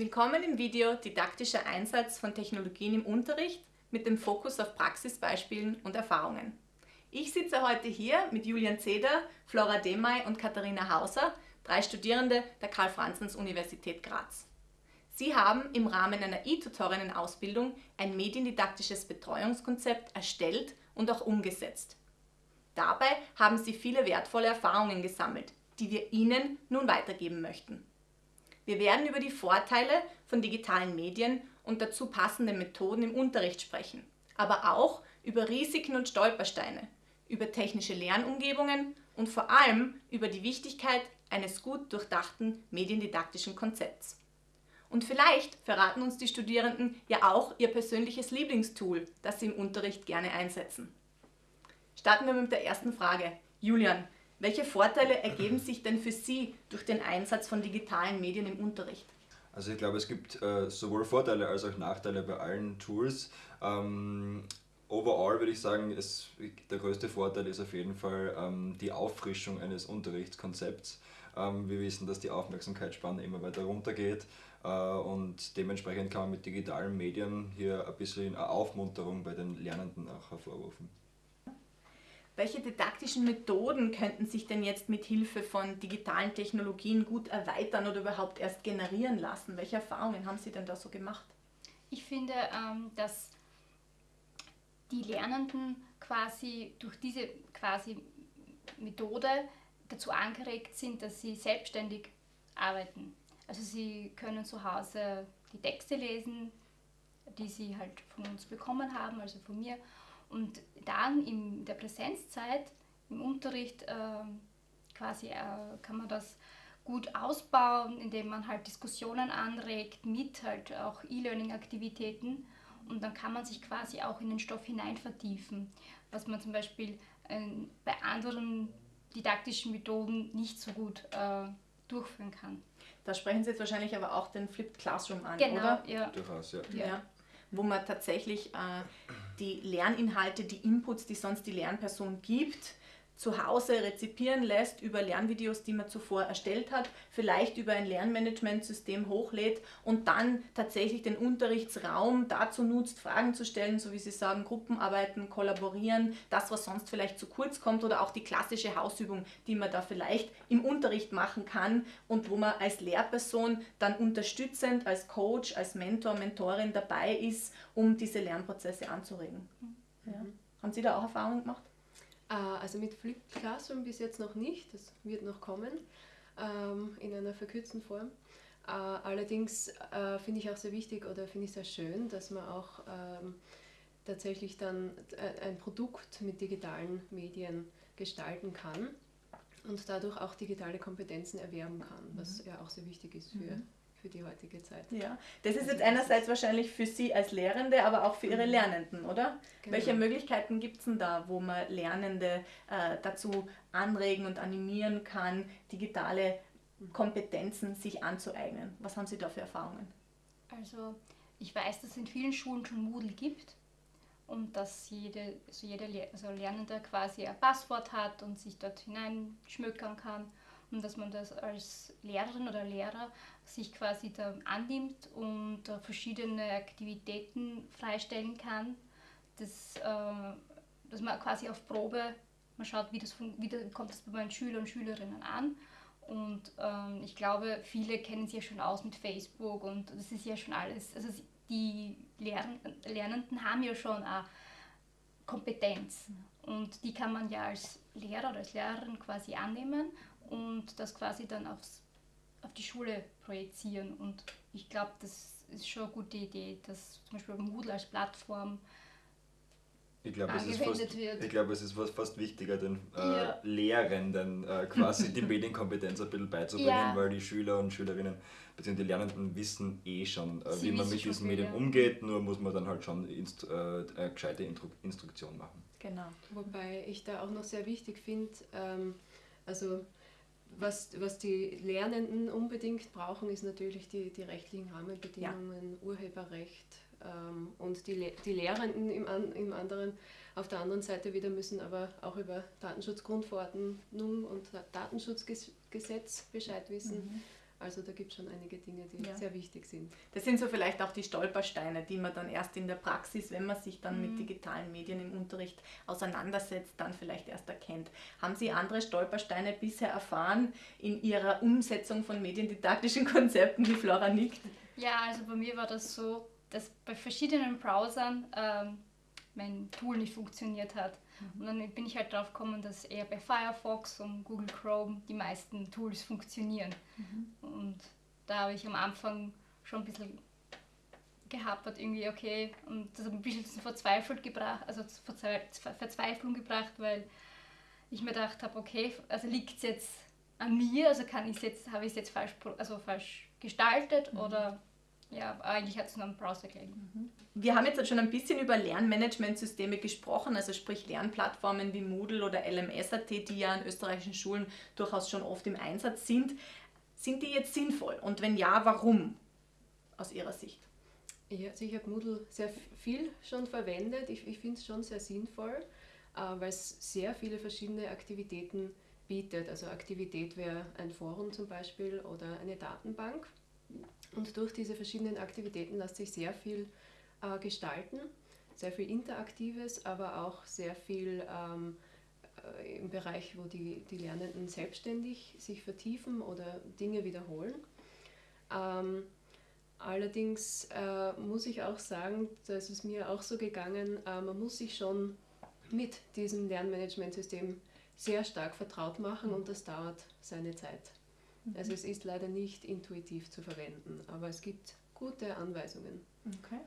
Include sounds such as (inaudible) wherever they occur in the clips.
Willkommen im Video Didaktischer Einsatz von Technologien im Unterricht mit dem Fokus auf Praxisbeispielen und Erfahrungen. Ich sitze heute hier mit Julian Zeder, Flora Demay und Katharina Hauser, drei Studierende der Karl-Franzens-Universität Graz. Sie haben im Rahmen einer E-Tutorinnen-Ausbildung ein mediendidaktisches Betreuungskonzept erstellt und auch umgesetzt. Dabei haben sie viele wertvolle Erfahrungen gesammelt, die wir Ihnen nun weitergeben möchten. Wir werden über die Vorteile von digitalen Medien und dazu passende Methoden im Unterricht sprechen, aber auch über Risiken und Stolpersteine, über technische Lernumgebungen und vor allem über die Wichtigkeit eines gut durchdachten mediendidaktischen Konzepts. Und vielleicht verraten uns die Studierenden ja auch ihr persönliches Lieblingstool, das sie im Unterricht gerne einsetzen. Starten wir mit der ersten Frage. Julian, welche Vorteile ergeben sich denn für Sie durch den Einsatz von digitalen Medien im Unterricht? Also ich glaube, es gibt äh, sowohl Vorteile als auch Nachteile bei allen Tools. Ähm, overall würde ich sagen, es, der größte Vorteil ist auf jeden Fall ähm, die Auffrischung eines Unterrichtskonzepts. Ähm, wir wissen, dass die Aufmerksamkeitsspanne immer weiter runtergeht äh, und dementsprechend kann man mit digitalen Medien hier ein bisschen eine Aufmunterung bei den Lernenden auch hervorrufen. Welche didaktischen Methoden könnten sich denn jetzt mit Hilfe von digitalen Technologien gut erweitern oder überhaupt erst generieren lassen? Welche Erfahrungen haben Sie denn da so gemacht? Ich finde, ähm, dass die Lernenden quasi durch diese quasi Methode dazu angeregt sind, dass sie selbstständig arbeiten. Also sie können zu Hause die Texte lesen, die sie halt von uns bekommen haben, also von mir, und dann in der Präsenzzeit, im Unterricht, äh, quasi äh, kann man das gut ausbauen, indem man halt Diskussionen anregt mit halt auch E-Learning-Aktivitäten und dann kann man sich quasi auch in den Stoff hinein vertiefen, was man zum Beispiel äh, bei anderen didaktischen Methoden nicht so gut äh, durchführen kann. Da sprechen Sie jetzt wahrscheinlich aber auch den Flipped Classroom an, genau, oder? Ja. Durchaus, ja. ja. Wo man tatsächlich äh, die Lerninhalte, die Inputs, die sonst die Lernperson gibt, zu Hause rezipieren lässt über Lernvideos, die man zuvor erstellt hat, vielleicht über ein Lernmanagementsystem hochlädt und dann tatsächlich den Unterrichtsraum dazu nutzt, Fragen zu stellen, so wie Sie sagen, Gruppenarbeiten, kollaborieren, das, was sonst vielleicht zu kurz kommt oder auch die klassische Hausübung, die man da vielleicht im Unterricht machen kann und wo man als Lehrperson dann unterstützend, als Coach, als Mentor, Mentorin dabei ist, um diese Lernprozesse anzuregen. Mhm. Ja. Haben Sie da auch Erfahrungen gemacht? Äh, also mit Flipped Classroom bis jetzt noch nicht, das wird noch kommen ähm, in einer verkürzten Form. Äh, allerdings äh, finde ich auch sehr wichtig oder finde ich sehr schön, dass man auch ähm, tatsächlich dann ein Produkt mit digitalen Medien gestalten kann und dadurch auch digitale Kompetenzen erwerben kann, was mhm. ja auch sehr wichtig ist für, mhm für die heutige Zeit. Ja, das ist jetzt einerseits wahrscheinlich für Sie als Lehrende, aber auch für Ihre mhm. Lernenden, oder? Genau. Welche Möglichkeiten gibt es denn da, wo man Lernende äh, dazu anregen und animieren kann, digitale Kompetenzen sich anzueignen? Was haben Sie da für Erfahrungen? Also ich weiß, dass es in vielen Schulen schon Moodle gibt und dass jede, also jeder also Lernende quasi ein Passwort hat und sich dort hineinschmökern kann und dass man das als Lehrerin oder Lehrer sich quasi da annimmt und verschiedene Aktivitäten freistellen kann, das, äh, dass man quasi auf Probe, man schaut, wie, das, wie das, kommt das bei meinen Schülern und Schülerinnen an. Und ähm, ich glaube, viele kennen sich ja schon aus mit Facebook und das ist ja schon alles, also die Lern Lernenden haben ja schon eine Kompetenz. Und die kann man ja als Lehrer oder als Lehrerin quasi annehmen und das quasi dann aufs, auf die Schule projizieren. Und ich glaube, das ist schon eine gute Idee, dass zum Beispiel Moodle als Plattform ich glaube, es, ist fast, ich glaube, es ist fast, wichtiger, den äh, ja. Lehrenden äh, quasi die (laughs) Medienkompetenz ein bisschen beizubringen, ja. weil die Schüler und Schülerinnen bzw. die Lernenden wissen eh schon, äh, wie man mit diesen Medien ja. umgeht, nur muss man dann halt schon inst, äh, eine gescheite Instru Instruktion machen. Genau. Wobei ich da auch noch sehr wichtig finde, ähm, also was, was die Lernenden unbedingt brauchen, ist natürlich die, die rechtlichen Rahmenbedingungen, ja. Urheberrecht ähm, und die, die Lehrenden im, an, im anderen, auf der anderen Seite wieder müssen aber auch über Datenschutzgrundverordnung und Datenschutzgesetz Bescheid wissen. Mhm. Also da gibt es schon einige Dinge, die Ja. sehr wichtig sind. Das sind so vielleicht auch die Stolpersteine, die man dann erst in der Praxis, wenn man sich dann mit digitalen Medien im Unterricht auseinandersetzt, dann vielleicht erst erkennt. Haben Sie andere Stolpersteine bisher erfahren in Ihrer Umsetzung von mediendidaktischen (laughs) Konzepten, wie Flora nickt? Ja, also bei mir war das so, dass bei verschiedenen Browsern ähm, mein Tool nicht funktioniert hat. Und dann bin ich halt drauf gekommen, dass eher bei Firefox und Google Chrome die meisten Tools funktionieren. Und da habe ich am Anfang schon ein bisschen gehapert, irgendwie, okay, und das hat mich ein bisschen zu verzweifelt gebracht, also Verzweiflung gebracht, weil ich mir gedacht habe, okay, also liegt es jetzt an mir, also kann ich jetzt, habe ich es jetzt falsch, also falsch gestaltet oder ja, eigentlich hat es nur am Browser gelegen. Wir haben jetzt schon ein bisschen über Lernmanagementsysteme gesprochen, also sprich Lernplattformen wie Moodle oder LMS.at, die ja an österreichischen Schulen durchaus schon oft im Einsatz sind. Sind die jetzt sinnvoll? Und wenn ja, warum? Aus Ihrer Sicht. Ja, also ich habe Moodle sehr viel schon verwendet. Ich, ich finde es schon sehr sinnvoll, äh, weil es sehr viele verschiedene Aktivitäten bietet. Also Aktivität wäre ein Forum zum Beispiel oder eine Datenbank. Und durch diese verschiedenen Aktivitäten lässt sich sehr viel äh, gestalten, sehr viel Interaktives, aber auch sehr viel ähm, äh, im Bereich, wo die, die Lernenden selbstständig sich vertiefen oder Dinge wiederholen. Ähm, allerdings äh, muss ich auch sagen, da ist es mir auch so gegangen, äh, man muss sich schon mit diesem Lernmanagementsystem sehr stark vertraut machen und das dauert seine Zeit. Also es ist leider nicht intuitiv zu verwenden, aber es gibt gute Anweisungen. Okay.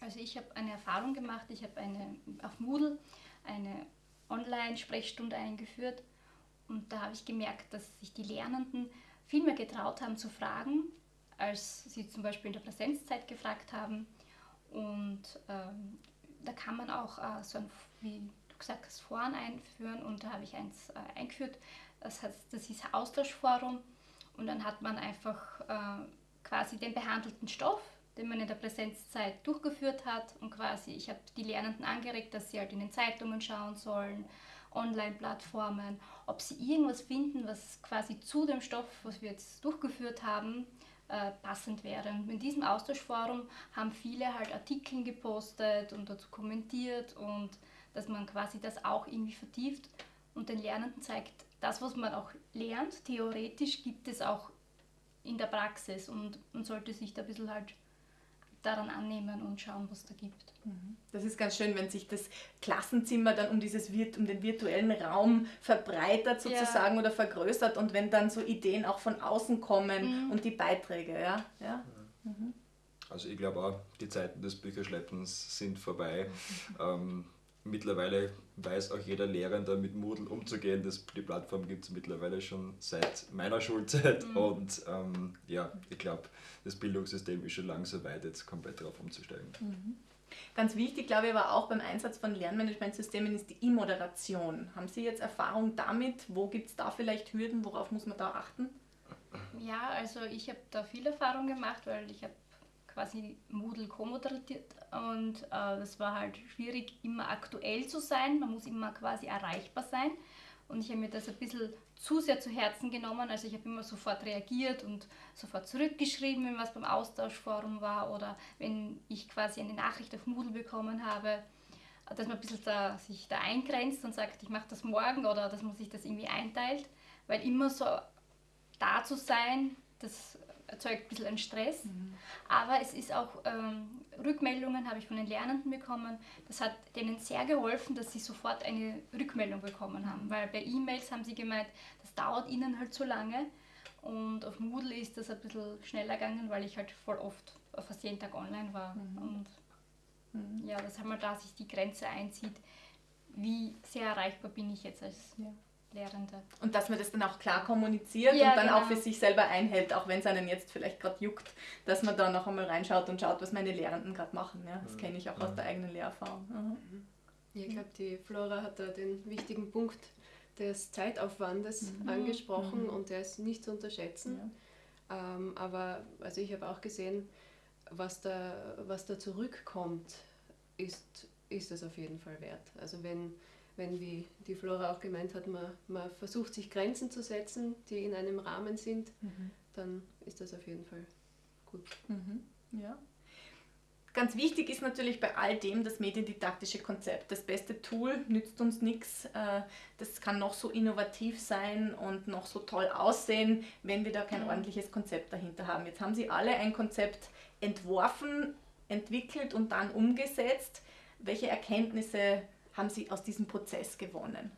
Also ich habe eine Erfahrung gemacht, ich habe eine auf Moodle eine Online-Sprechstunde eingeführt und da habe ich gemerkt, dass sich die Lernenden viel mehr getraut haben zu fragen, als sie zum Beispiel in der Präsenzzeit gefragt haben. Und ähm, da kann man auch äh, so ein, wie du gesagt hast, Foren einführen und da habe ich eins äh, eingeführt, das, heißt, das hieß Austauschforum und dann hat man einfach äh, quasi den behandelten Stoff, den man in der Präsenzzeit durchgeführt hat und quasi, ich habe die Lernenden angeregt, dass sie halt in den Zeitungen schauen sollen, Online-Plattformen, ob sie irgendwas finden, was quasi zu dem Stoff, was wir jetzt durchgeführt haben, äh, passend wäre. Und in diesem Austauschforum haben viele halt Artikel gepostet und dazu kommentiert und dass man quasi das auch irgendwie vertieft und den Lernenden zeigt, das, was man auch lernt, theoretisch gibt es auch in der Praxis und man sollte sich da ein bisschen halt daran annehmen und schauen, was da gibt. Das ist ganz schön, wenn sich das Klassenzimmer dann um, dieses, virt- um den virtuellen Raum verbreitert Ja. sozusagen oder vergrößert und wenn dann so Ideen auch von außen kommen Mhm. und die Beiträge, ja. ja. Also ich glaube auch, die Zeiten des Bücherschleppens sind vorbei. (laughs) ähm, mittlerweile weiß auch jeder Lehrende mit Moodle umzugehen. Das, die Plattform gibt es mittlerweile schon seit meiner Schulzeit und ähm, ja, ich glaube, das Bildungssystem ist schon langsam weit, jetzt komplett darauf umzusteigen. Ganz wichtig, glaube ich, aber auch beim Einsatz von Lernmanagementsystemen ist die E-Moderation. Haben Sie jetzt Erfahrung damit? Wo gibt es da vielleicht Hürden? Worauf muss man da achten? Ja, also ich habe da viel Erfahrung gemacht, weil ich habe quasi Moodle co-moderiert und äh, das war halt schwierig, immer aktuell zu sein. Man muss immer quasi erreichbar sein. Und ich habe mir das ein bisschen zu sehr zu Herzen genommen. Also ich habe immer sofort reagiert und sofort zurückgeschrieben, wenn was beim Austauschforum war oder wenn ich quasi eine Nachricht auf Moodle bekommen habe, dass man ein bisschen da, sich da eingrenzt und sagt, ich mache das morgen oder dass man sich das irgendwie einteilt. Weil immer so da zu sein, das erzeugt ein bisschen einen Stress. Aber es ist auch, ähm, Rückmeldungen habe ich von den Lernenden bekommen. Das hat denen sehr geholfen, dass sie sofort eine Rückmeldung bekommen haben. Weil bei E-Mails haben sie gemeint, das dauert ihnen halt so lange. Und auf Moodle ist das ein bisschen schneller gegangen, weil ich halt voll oft, fast jeden Tag online war. Und ja, dass halt mal da sich die Grenze einzieht, wie sehr erreichbar bin ich jetzt als Ja. Lehrende. Und dass man das dann auch klar kommuniziert Ja, und dann auch genau. für sich selber einhält, auch wenn es einen jetzt vielleicht gerade juckt, dass man da noch einmal reinschaut und schaut, was meine Lehrenden gerade machen. Ja, das kenne ich auch aus der eigenen Lehrerfahrung. Mhm. Ja, ich glaube, die Flora hat da den wichtigen Punkt des Zeitaufwandes angesprochen und der ist nicht zu unterschätzen. Ähm, aber also ich habe auch gesehen, was da, was da zurückkommt, ist, ist es auf jeden Fall wert. Also wenn, wenn wie die Flora auch gemeint hat, man, man versucht sich Grenzen zu setzen, die in einem Rahmen sind, dann ist das auf jeden Fall gut. Mhm. Ja. Ganz wichtig ist natürlich bei all dem das mediendidaktische Konzept. Das beste Tool nützt uns nichts. Äh, das kann noch so innovativ sein und noch so toll aussehen, wenn wir da kein ordentliches Konzept dahinter haben. Jetzt haben Sie alle ein Konzept entworfen, entwickelt und dann umgesetzt. Welche Erkenntnisse haben Sie aus diesem Prozess gewonnen?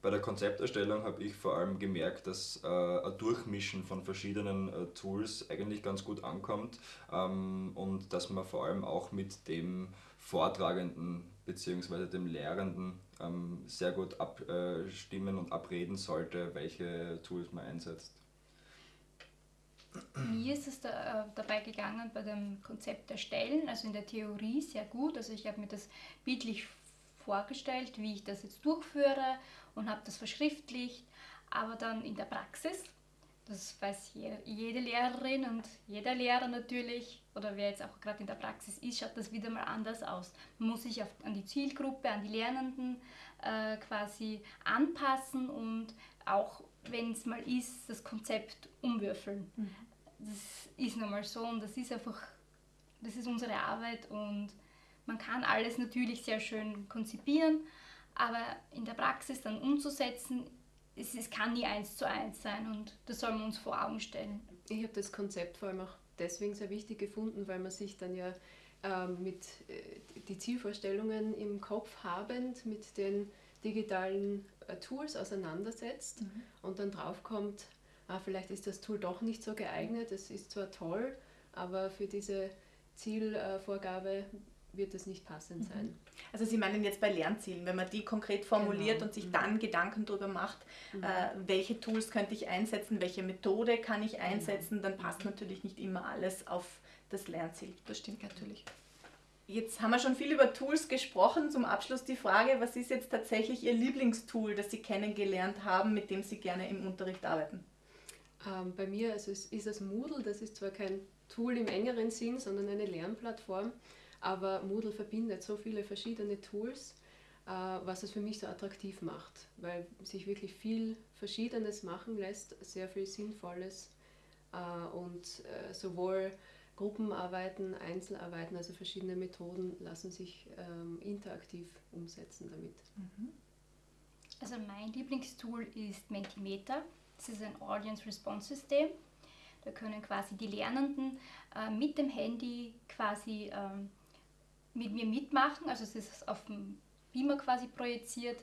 Bei der Konzepterstellung habe ich vor allem gemerkt, dass äh, ein Durchmischen von verschiedenen äh, Tools eigentlich ganz gut ankommt ähm, und dass man vor allem auch mit dem Vortragenden bzw. dem Lehrenden ähm, sehr gut abstimmen und abreden sollte, welche Tools man einsetzt. Mir ist es da, äh, dabei gegangen bei dem Konzept erstellen, also in der Theorie sehr gut. Also ich habe mir das bildlich vorgestellt, wie ich das jetzt durchführe und habe das verschriftlicht. Aber dann in der Praxis, das weiß jede Lehrerin und jeder Lehrer natürlich, oder wer jetzt auch gerade in der Praxis ist, schaut das wieder mal anders aus. Man muss sich auf, an die Zielgruppe, an die Lernenden äh, quasi anpassen und auch, wenn es mal ist, das Konzept umwürfeln. Mhm. Das ist nochmal so und das ist einfach, das ist unsere Arbeit und man kann alles natürlich sehr schön konzipieren, aber in der Praxis dann umzusetzen, es, es kann nie eins zu eins sein und das soll man uns vor Augen stellen. Ich habe das Konzept vor allem auch deswegen sehr wichtig gefunden, weil man sich dann ja ähm, mit äh, die Zielvorstellungen im Kopf habend mit den digitalen äh, Tools auseinandersetzt mhm. und dann draufkommt, ah, vielleicht ist das Tool doch nicht so geeignet, es ist zwar toll, aber für diese Zielvorgabe wird das nicht passend mhm. sein. Also Sie meinen jetzt bei Lernzielen, wenn man die konkret formuliert genau. und sich mhm. dann Gedanken darüber macht, mhm. äh, welche Tools könnte ich einsetzen, welche Methode kann ich genau. einsetzen, dann passt natürlich nicht immer alles auf das Lernziel. Das stimmt natürlich. Jetzt haben wir schon viel über Tools gesprochen. Zum Abschluss die Frage, was ist jetzt tatsächlich Ihr Lieblingstool, das Sie kennengelernt haben, mit dem Sie gerne im Unterricht arbeiten? Ähm, bei mir also ist, ist das Moodle, das ist zwar kein Tool im engeren Sinn, sondern eine Lernplattform. Aber Moodle verbindet so viele verschiedene Tools, äh, was es für mich so attraktiv macht, weil sich wirklich viel Verschiedenes machen lässt, sehr viel Sinnvolles äh, und äh, sowohl Gruppenarbeiten, Einzelarbeiten, also verschiedene Methoden lassen sich ähm, interaktiv umsetzen damit. Mhm. Also mein Lieblingstool ist Mentimeter. Das ist ein Audience Response System. Da können quasi die Lernenden mit dem Handy quasi ähm, mit mir mitmachen. Also es ist auf dem Beamer quasi projiziert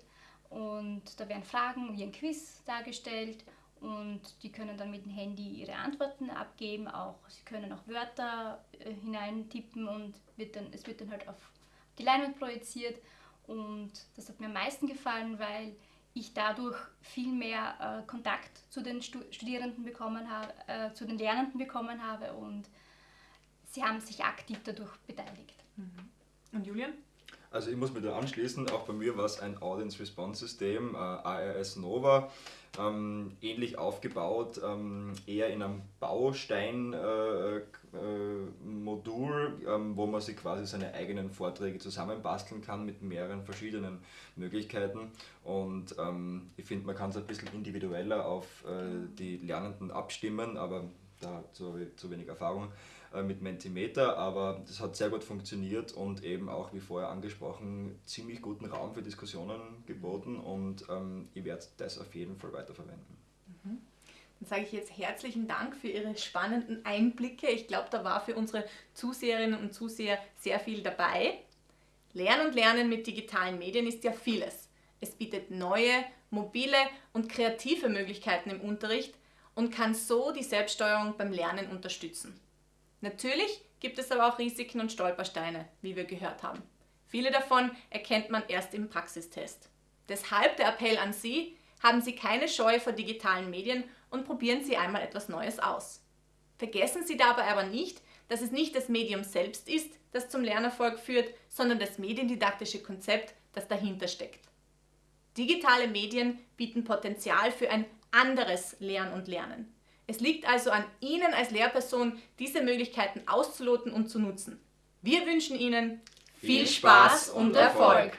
und da werden Fragen wie ein Quiz dargestellt und die können dann mit dem Handy ihre Antworten abgeben. Auch sie können auch Wörter äh, hineintippen und wird dann, es wird dann halt auf die Leinwand projiziert. Und das hat mir am meisten gefallen, weil ich dadurch viel mehr äh, Kontakt zu den Studierenden bekommen habe, äh, zu den Lernenden bekommen habe und sie haben sich aktiv dadurch beteiligt. Mhm. Und Julian? Also ich muss mich da anschließen, auch bei mir war es ein Audience Response System, äh, ARS Nova, ähm, ähnlich aufgebaut, ähm, eher in einem Baustein-Modul, äh, äh, ähm, wo man sich quasi seine eigenen Vorträge zusammenbasteln kann mit mehreren verschiedenen Möglichkeiten. Und ähm, ich finde, man kann es ein bisschen individueller auf äh, die Lernenden abstimmen, aber da zu, zu wenig Erfahrung. Äh, mit Mentimeter, aber das hat sehr gut funktioniert und eben auch, wie vorher angesprochen, ziemlich guten Raum für Diskussionen geboten und ähm, ich werde das auf jeden Fall weiterverwenden. Mhm. Dann sage ich jetzt herzlichen Dank für Ihre spannenden Einblicke. Ich glaube, da war für unsere Zuseherinnen und Zuseher sehr viel dabei. Lernen und Lernen mit digitalen Medien ist ja vieles. Es bietet neue, mobile und kreative Möglichkeiten im Unterricht und kann so die Selbststeuerung beim Lernen unterstützen. Natürlich gibt es aber auch Risiken und Stolpersteine, wie wir gehört haben. Viele davon erkennt man erst im Praxistest. Deshalb der Appell an Sie, haben Sie keine Scheu vor digitalen Medien und probieren Sie einmal etwas Neues aus. Vergessen Sie dabei aber nicht, dass es nicht das Medium selbst ist, das zum Lernerfolg führt, sondern das mediendidaktische Konzept, das dahinter steckt. Digitale Medien bieten Potenzial für ein anderes Lernen und Lernen. Es liegt also an Ihnen als Lehrperson, diese Möglichkeiten auszuloten und zu nutzen. Wir wünschen Ihnen viel Spaß und Erfolg.